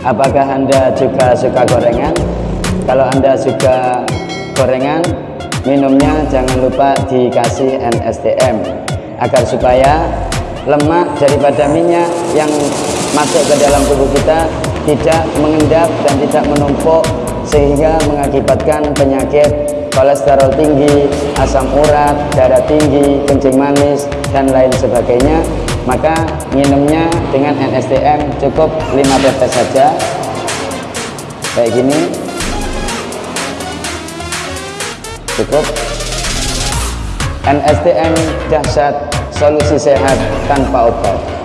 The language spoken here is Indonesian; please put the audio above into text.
Apakah Anda juga suka gorengan? Kalau Anda suka gorengan, minumnya jangan lupa dikasih NSTM agar supaya lemak daripada minyak yang masuk ke dalam tubuh kita tidak mengendap dan tidak menumpuk sehingga mengakibatkan penyakit kolesterol tinggi, asam urat, darah tinggi, kencing manis, dan lain sebagainya maka minumnya dengan NSTM cukup 5 tetes saja. Kayak gini. Cukup. NSTM dahsyat solusi sehat tanpa obat